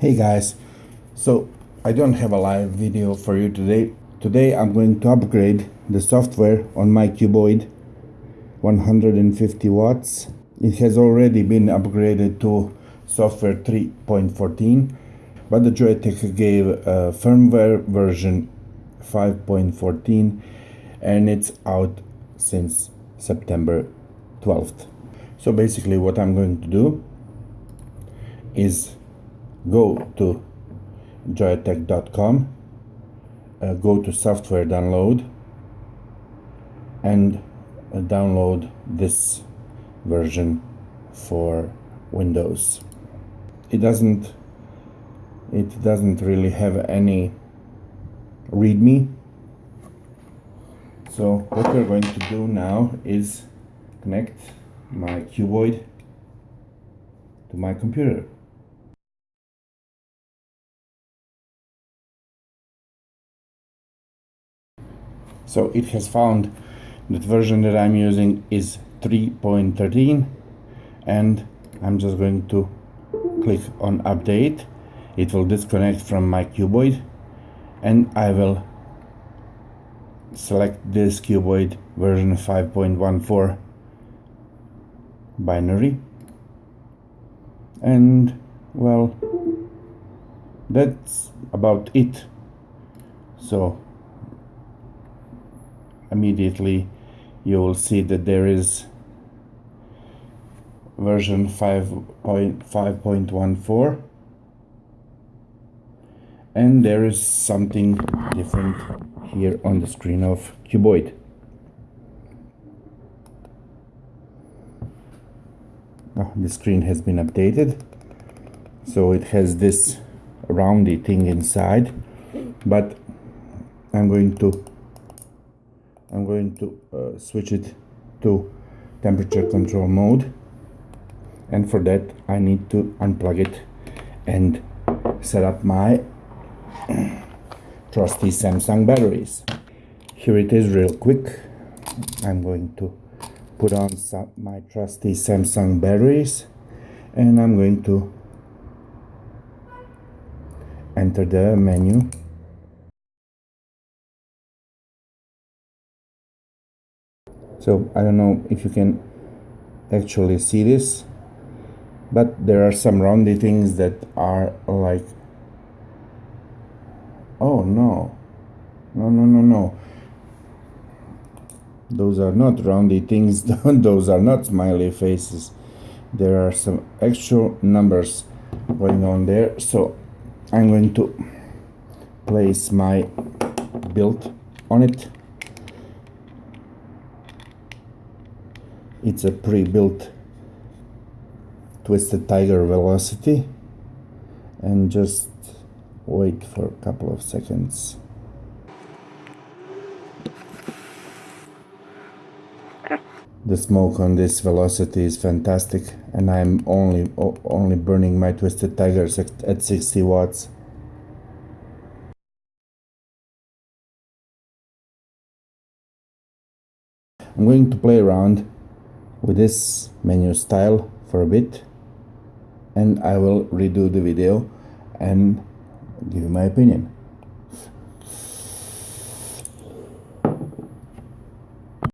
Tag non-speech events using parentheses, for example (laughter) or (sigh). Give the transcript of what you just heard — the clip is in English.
Hey guys, so I don't have a live video for you today. Today I'm going to upgrade the software on my cuboid 150 watts. It has already been upgraded to software 3.14 but the Joyetech gave a firmware version 5.14 and it's out since September 12th. So basically what I'm going to do is go to joyetech.com uh, go to software download and uh, download this version for Windows. It doesn't it doesn't really have any readme. So what we're going to do now is connect my cuboid to my computer so it has found that version that I'm using is 3.13 and I'm just going to click on update. It will disconnect from my cuboid. And I will select this cuboid version 5.14 binary. And well that's about it. So immediately you will see that there is version 5.5.14 and there is something different here on the screen of cuboid. Oh, the screen has been updated. So it has this roundy thing inside. But I'm going to I'm going to uh, switch it to temperature control mode. And for that I need to unplug it and set up my (clears throat) trusty Samsung batteries. Here it is real quick. I'm going to put on some, my trusty Samsung batteries and I'm going to enter the menu so I don't know if you can actually see this but there are some roundy things that are like oh no. No no no no. Those are not roundy things. (laughs) Those are not smiley faces. There are some actual numbers going on there. So I'm going to place my build on it it's a pre-built twisted tiger velocity and just wait for a couple of seconds. The smoke on this velocity is fantastic and I'm only only burning my twisted tigers at 60 watts. I'm going to play around with this menu style for a bit and I will redo the video and give my opinion.